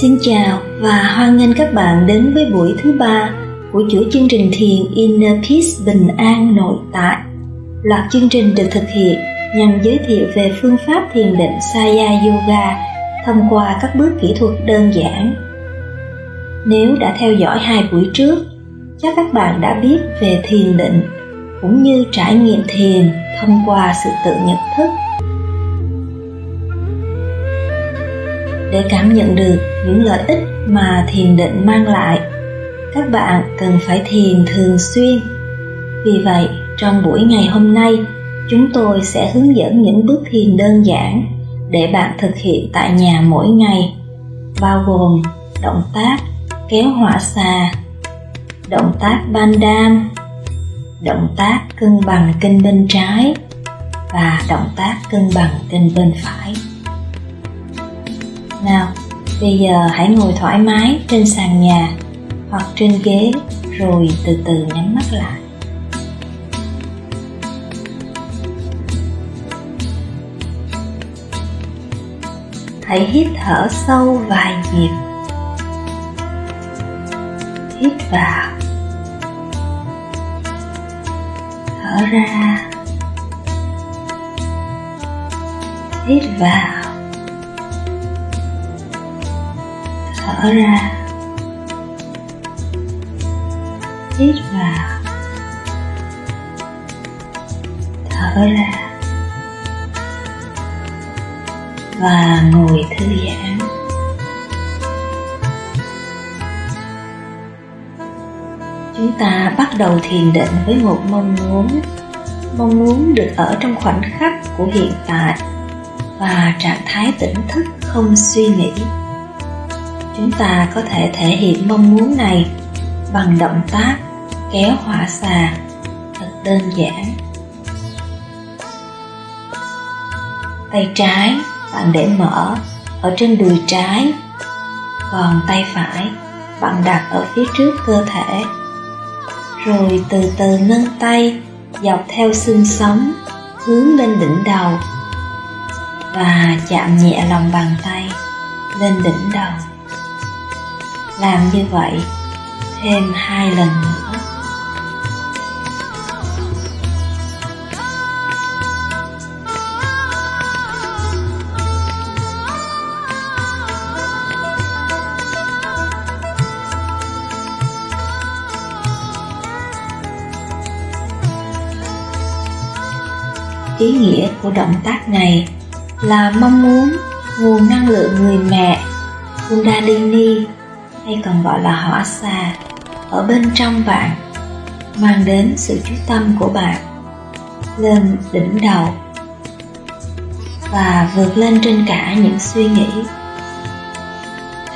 Xin chào và hoan nghênh các bạn đến với buổi thứ ba của chuỗi chương trình thiền Inner Peace Bình An Nội Tại. Loạt chương trình được thực hiện nhằm giới thiệu về phương pháp thiền định Saya Yoga thông qua các bước kỹ thuật đơn giản. Nếu đã theo dõi hai buổi trước, chắc các bạn đã biết về thiền định cũng như trải nghiệm thiền thông qua sự tự nhận thức để cảm nhận được những lợi ích mà thiền định mang lại. Các bạn cần phải thiền thường xuyên. Vì vậy trong buổi ngày hôm nay chúng tôi sẽ hướng dẫn những bước thiền đơn giản để bạn thực hiện tại nhà mỗi ngày bao gồm động tác kéo hỏa xà động tác ban đam, động tác cân bằng kinh bên trái và động tác cân bằng kinh bên phải nào bây giờ hãy ngồi thoải mái trên sàn nhà hoặc trên ghế rồi từ từ nhắm mắt lại. Hãy hít thở sâu vài nhịp. Hít vào. Thở ra. Hít vào. Thở ra. Hít vào. Thở ra. Và ngồi thư giãn. Chúng ta bắt đầu thiền định với một mong muốn. Mong muốn được ở trong khoảnh khắc của hiện tại và trạng thái tỉnh thức không suy nghĩ chúng ta có thể thể hiện mong muốn này bằng động tác kéo hỏa xà thật đơn giản. Tay trái bạn để mở ở trên đùi trái, còn tay phải bạn đặt ở phía trước cơ thể. Rồi từ từ nâng tay dọc theo xương sống hướng lên đỉnh đầu và chạm nhẹ lòng bàn tay lên đỉnh đầu làm như vậy thêm hai lần nữa. Ý nghĩa của động tác này là mong muốn nguồn năng lượng người mẹ kundalini hay còn gọi là hỏa xà, ở bên trong bạn, mang đến sự chú tâm của bạn, lên đỉnh đầu, và vượt lên trên cả những suy nghĩ.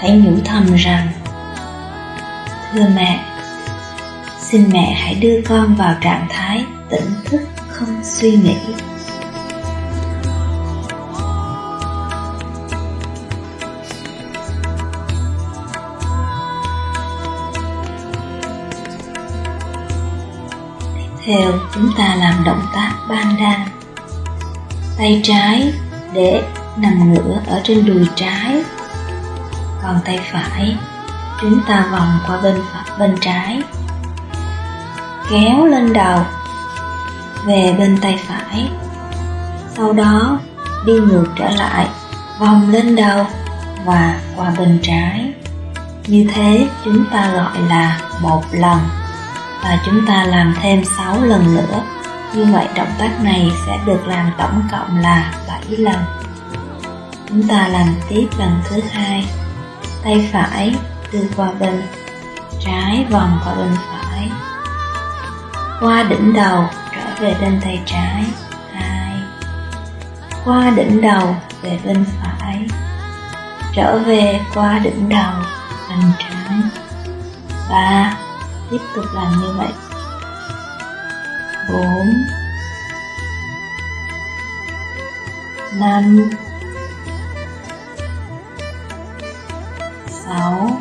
Hãy nhủ thầm rằng, thưa mẹ, xin mẹ hãy đưa con vào trạng thái tỉnh thức không suy nghĩ. Theo chúng ta làm động tác bandhan tay trái để nằm ngửa ở trên đùi trái, còn tay phải chúng ta vòng qua bên phải, bên trái. Kéo lên đầu, về bên tay phải. Sau đó đi ngược trở lại, vòng lên đầu và qua bên trái. Như thế chúng ta gọi là một lần và chúng ta làm thêm 6 lần nữa. Như vậy động tác này sẽ được làm tổng cộng là 7 lần. Chúng ta làm tiếp lần thứ hai. Tay phải đưa qua bên, trái vòng qua bên phải. Qua đỉnh đầu trở về bên tay trái. Hai. Qua đỉnh đầu về bên phải. Trở về qua đỉnh đầu, bên trái. Ba tiếp tục làm như vậy. Bốn. Năm. Sáu.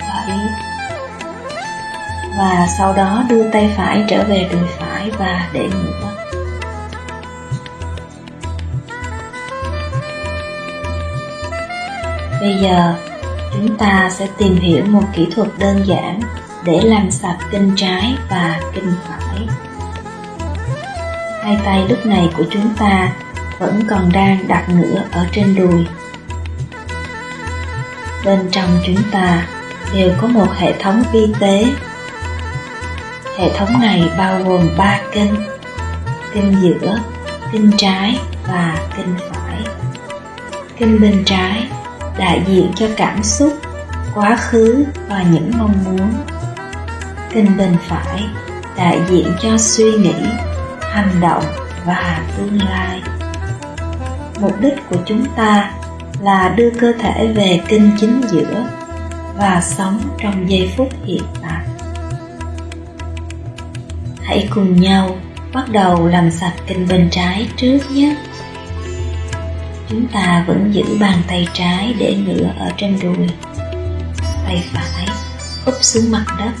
Bảy. Và sau đó đưa tay phải trở về đùi phải và để ngửa Bây giờ, chúng ta sẽ tìm hiểu một kỹ thuật đơn giản để làm sạch kinh trái và kinh phải. Hai tay lúc này của chúng ta vẫn còn đang đặt ngửa ở trên đùi. Bên trong chúng ta đều có một hệ thống vi tế. Hệ thống này bao gồm ba kinh, kinh giữa, kinh trái và kinh phải. Kinh bên trái đại diện cho cảm xúc, quá khứ và những mong muốn. Kinh bên phải đại diện cho suy nghĩ, hành động và tương lai. Mục đích của chúng ta là đưa cơ thể về kinh chính giữa và sống trong giây phút hiện tại. Hãy cùng nhau bắt đầu làm sạch kinh bên trái trước nhé. Chúng ta vẫn giữ bàn tay trái để ngửa ở trên đùi. Tay phải úp xuống mặt đất.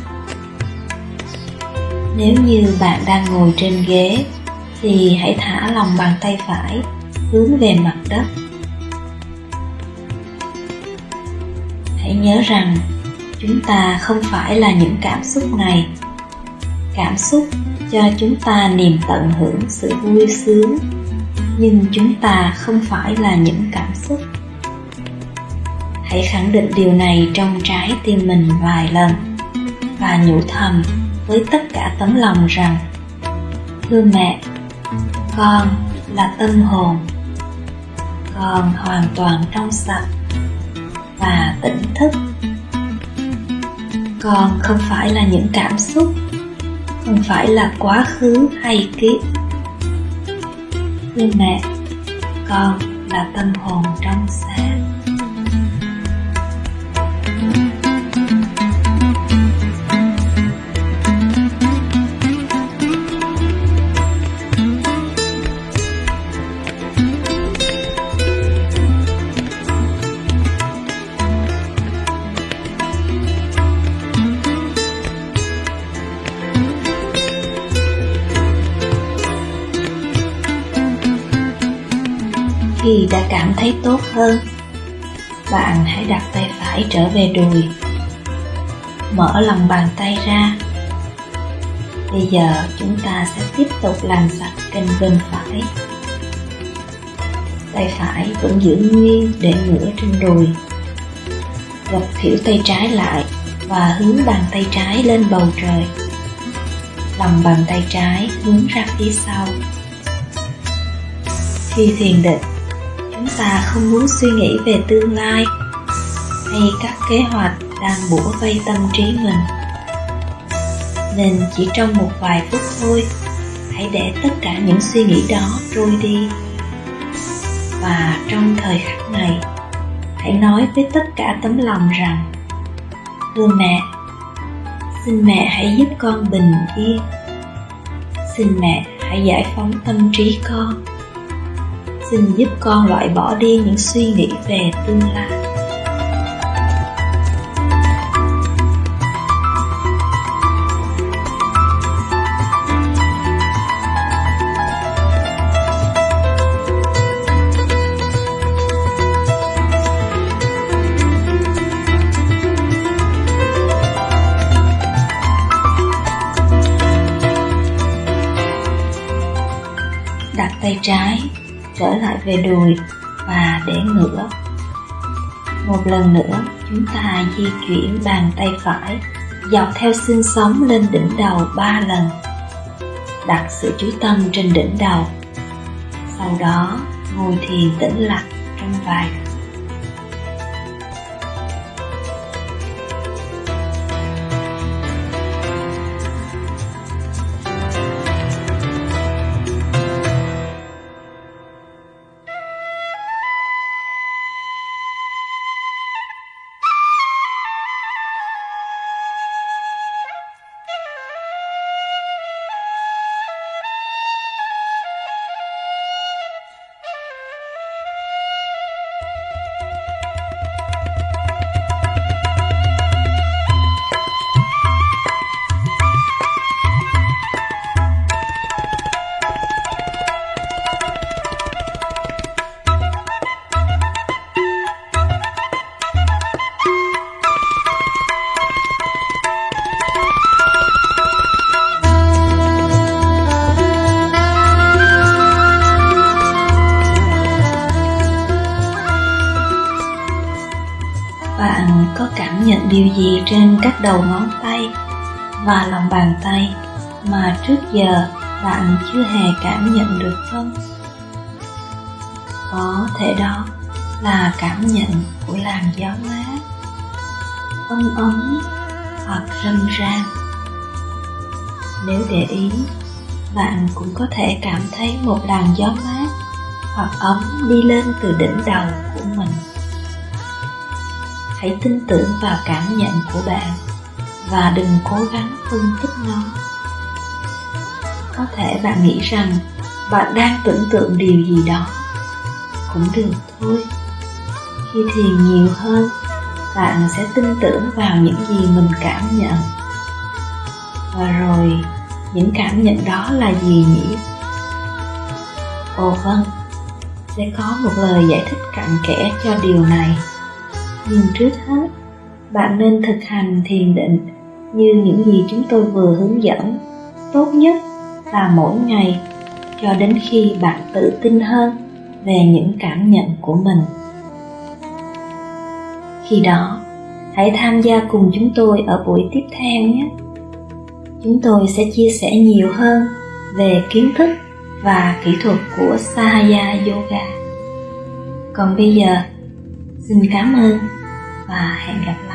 Nếu như bạn đang ngồi trên ghế, thì hãy thả lòng bàn tay phải hướng về mặt đất hãy nhớ rằng chúng ta không phải là những cảm xúc này cảm xúc cho chúng ta niềm tận hưởng sự vui sướng nhưng chúng ta không phải là những cảm xúc. Hãy khẳng định điều này trong trái tim mình vài lần và nhủ thầm với tất cả tấm lòng rằng, thưa mẹ, con là tâm hồn. Con hoàn toàn trong sạch và tỉnh thức. Con không phải là những cảm xúc, không phải là quá khứ hay ký thưa mẹ. Con là tâm hồn trong sáng. Đã cảm thấy tốt hơn. Bạn hãy đặt tay phải trở về đùi. Mở lòng bàn tay ra. Bây giờ chúng ta sẽ tiếp tục làm sạch kênh bên phải. Tay phải vẫn giữ nguyên để ngửa trên đùi. Gập khỉu tay trái lại và hướng bàn tay trái lên bầu trời. Lòng bàn tay trái hướng ra phía sau. Khi thiền định chúng ta không muốn suy nghĩ về tương lai, hay các kế hoạch đang bủa vây tâm trí mình. Nên chỉ trong một vài phút thôi, hãy để tất cả những suy nghĩ đó trôi đi. Và trong thời khắc này, hãy nói với tất cả tấm lòng rằng, thưa mẹ, xin mẹ hãy giúp con bình yên. Xin mẹ hãy giải phóng tâm trí con xin giúp con loại bỏ đi những suy nghĩ về tương lai. Đặt tay trái trở lại về đùi và để ngửa. Một lần nữa, chúng ta di chuyển bàn tay phải, dọc theo xương sống lên đỉnh đầu ba lần. Đặt sự chú tâm trên đỉnh đầu. Sau đó, ngồi thiền tĩnh lặng trong vài điều gì trên các đầu ngón tay và lòng bàn tay mà trước giờ bạn chưa hề cảm nhận được không? Có thể đó là cảm nhận của làn gió mát, ấm ấm hoặc râm ran. Nếu để ý, bạn cũng có thể cảm thấy một làn gió mát hoặc ấm đi lên từ đỉnh đầu của. Hãy tin tưởng vào cảm nhận của bạn và đừng cố gắng phân tích nó. Có thể bạn nghĩ rằng bạn đang tưởng tượng điều gì đó. Cũng được thôi. Khi thiền nhiều hơn, bạn sẽ tin tưởng vào những gì mình cảm nhận. Và rồi, những cảm nhận đó là gì nhỉ? Ồ vâng, sẽ có một lời giải thích cặn kẽ cho điều này. Nhưng trước hết, bạn nên thực hành thiền định như những gì chúng tôi vừa hướng dẫn. Tốt nhất là mỗi ngày cho đến khi bạn tự tin hơn về những cảm nhận của mình. Khi đó, hãy tham gia cùng chúng tôi ở buổi tiếp theo nhé. Chúng tôi sẽ chia sẻ nhiều hơn về kiến thức và kỹ thuật của Sahaya Yoga. Còn bây giờ, xin cảm ơn và hẹn gặp lại.